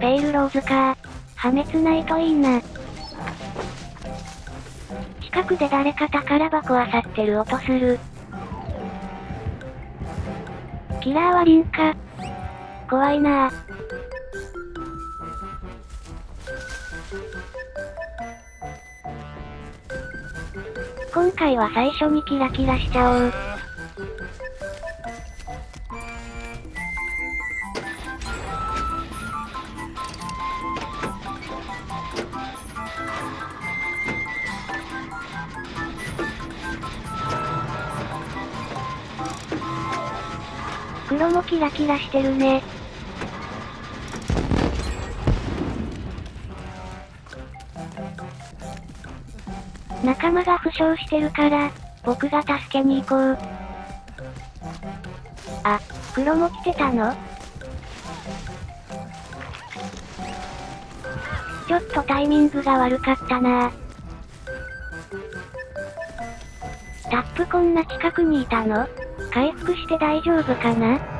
ペイルローズか。破滅ないといいな。近くで誰か宝箱漁ってる音する。キラーはリンか。怖いなぁ。今回は最初にキラキラしちゃおう。黒もキラキラしてるね。仲間が負傷してるから、僕が助けに行こう。あ、黒も来てたの？ちょっとタイミングが悪かったなタップこんな近くにいたの？回復して大丈夫かな？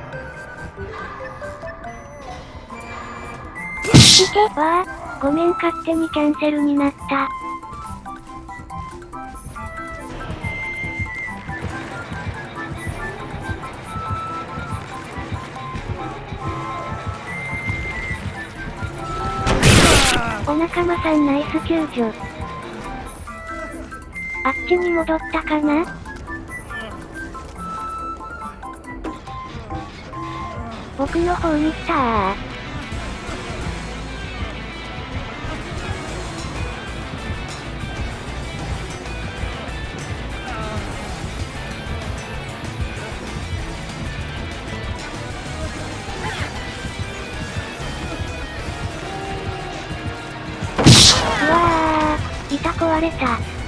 いけわあ、ごめん勝手にキャンセルになった。お仲間さんナイス救助。あっちに戻ったかな僕の方に来たー。た壊れた。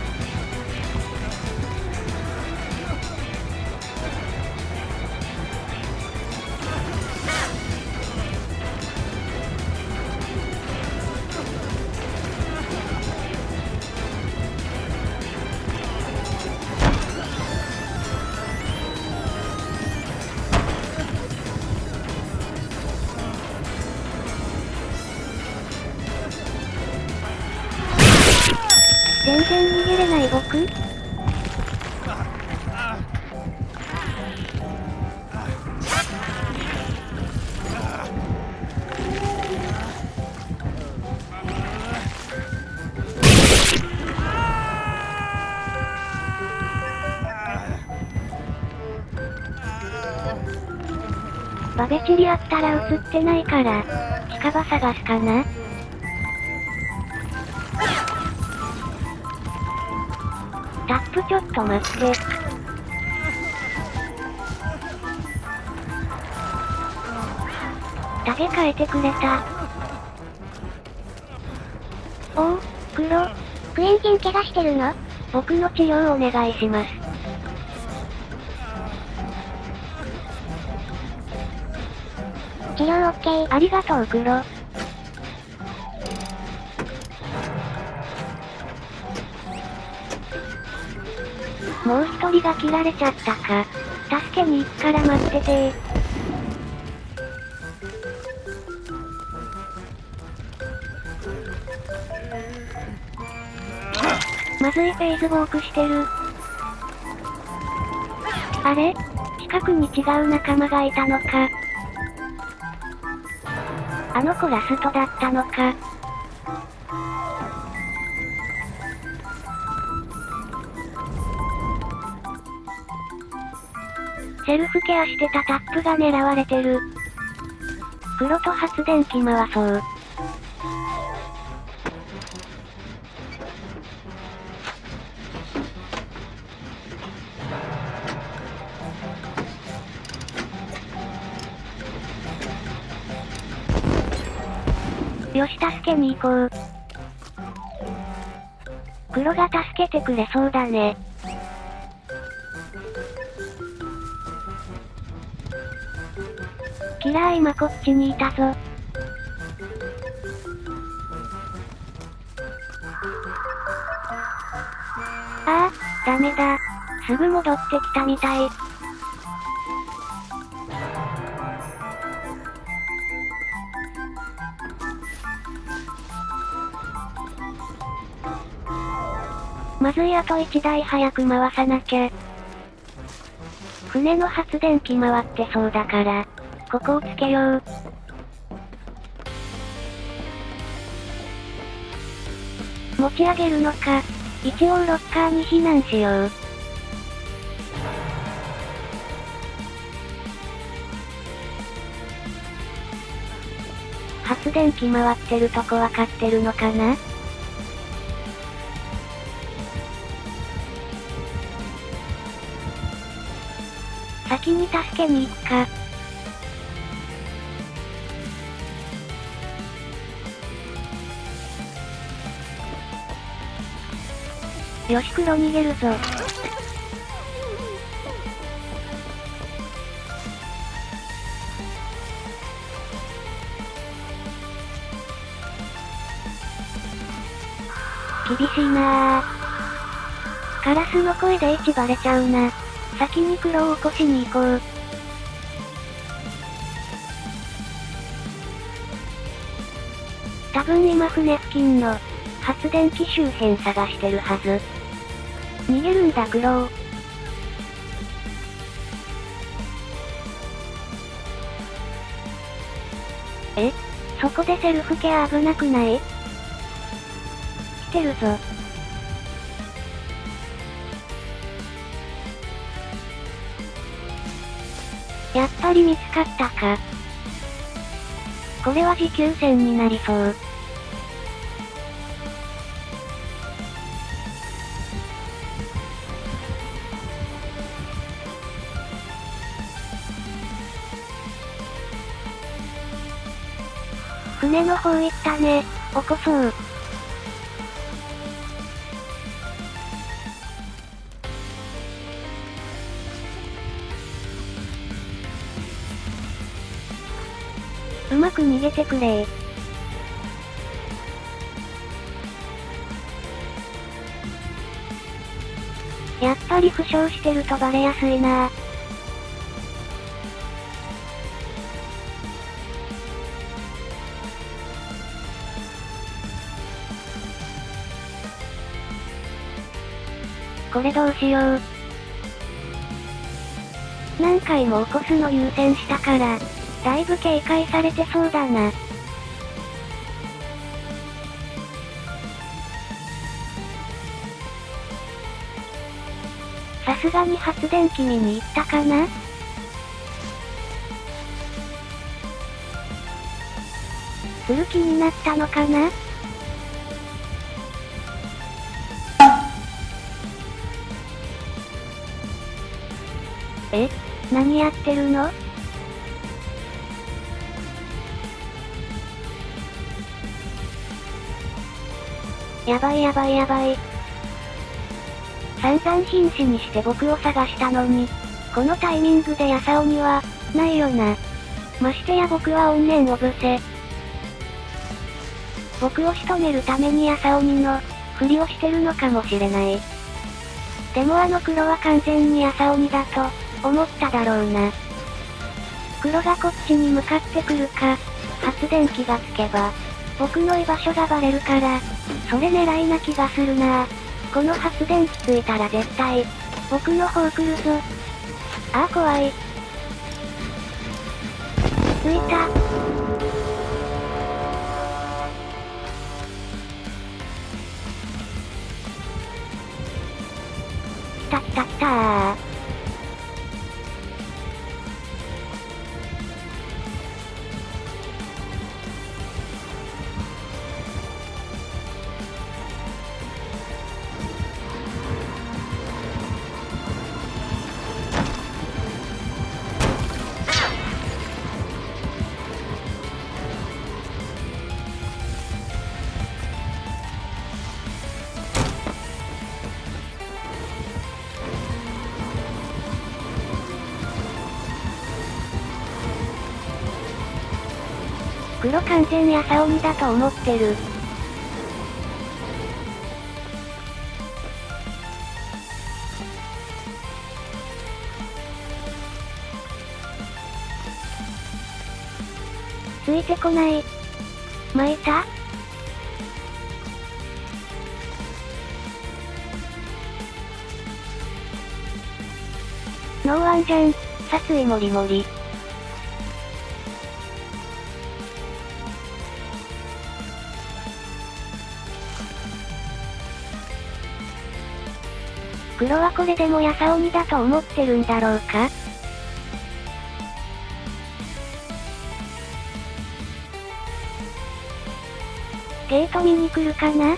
げれない僕バベチリあったら映ってないから、近場探すかな？と待って。タゲ変えてくれた。おお、黒。クエンチン怪我してるの？僕の治療お願いします。治療オッケー。ありがとう黒。が切られちゃったか。助けに行くから待っててまずいフェイズウォークしてる。あれ？近くに違う仲間がいたのか。あの子ラストだったのか。セルフケアしてたタップが狙われてる。黒と発電機回そう。よし助けに行こう。黒が助けてくれそうだね。ら今こっちにいたぞ。ああ、ダメだ。すぐ戻ってきたみたい。まずいあと1台早く回さなきゃ。船の発電機回ってそうだから。ここをつけよう。持ち上げるのか。一応ロッカーに避難しよう。発電機回ってるとこわかってるのかな？先に助けに行くか。よし黒逃げるぞ。厳しいなぁ。カラスの声で位置バレちゃうな。先に黒を起こしに行こう。多分今船付近の発電機周辺探してるはず。逃げるんだクロウ。え？そこでセルフケア危なくない？来てるぞ。やっぱり見つかったか。これは持久戦になりそう。船の方行ったね。起こそう。うまく逃げてくれやっぱり負傷してるとバレやすいなこれどうしよう。何回も起こすの優先したから、だいぶ警戒されてそうだな。さすがに発電機見に行ったかな？する気になったのかな？え何やってるの？やばいやばいやばい。散々瀕死にして僕を探したのに、このタイミングでヤサオには、ないよな。ましてや僕は怨念をぶせ。僕を仕留めるためにヤサオにの、ふりをしてるのかもしれない。でもあの黒は完全にヤサオにだと、思っただろうな。黒がこっちに向かってくるか、発電機がつけば、僕の居場所がバレるから、それ狙いな気がするなこの発電機ついたら絶対、僕の方来るぞ。ああ怖い。ついた。来た来た来たー。黒完全やさ鬼だと思ってる。ついてこない。まいた？ノーワンじゃん。殺意もりもり。黒はこれでもやさ鬼だと思ってるんだろうか？ゲート見に来るかな？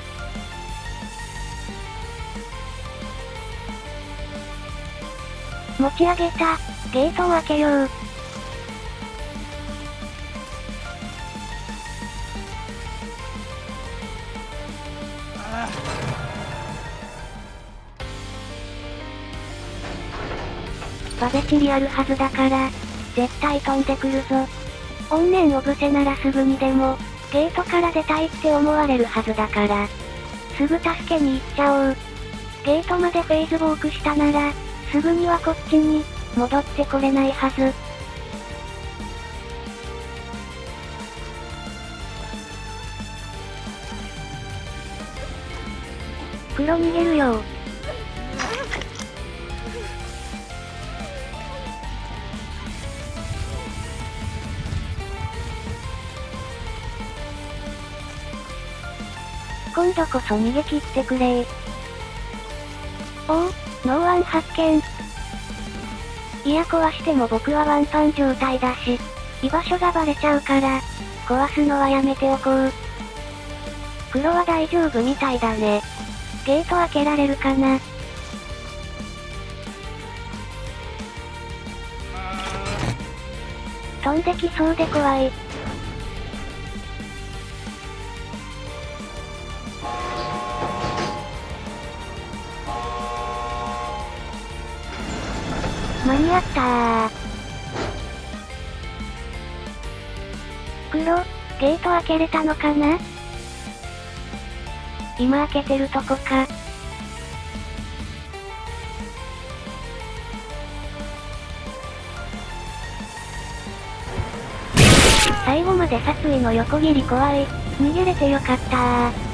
持ち上げた。ゲートを開けよう。バベチリあるはずだから、絶対飛んでくるぞ。怨念をぶせならすぐにでも、ゲートから出たいって思われるはずだから。すぐ助けに行っちゃおう。ゲートまでフェイズウォークしたなら、すぐにはこっちに、戻ってこれないはず。黒逃げるよ今度こそ逃げ切ってくれおお、ノーワン発見。いや壊しても僕はワンパン状態だし、居場所がバレちゃうから、壊すのはやめておこう。黒は大丈夫みたいだね。ゲート開けられるかな飛んできそうで怖い。間に合ったー。黒、ゲート開けれたのかな？今開けてるとこか。最後まで殺意の横切り怖い。逃げれてよかったー。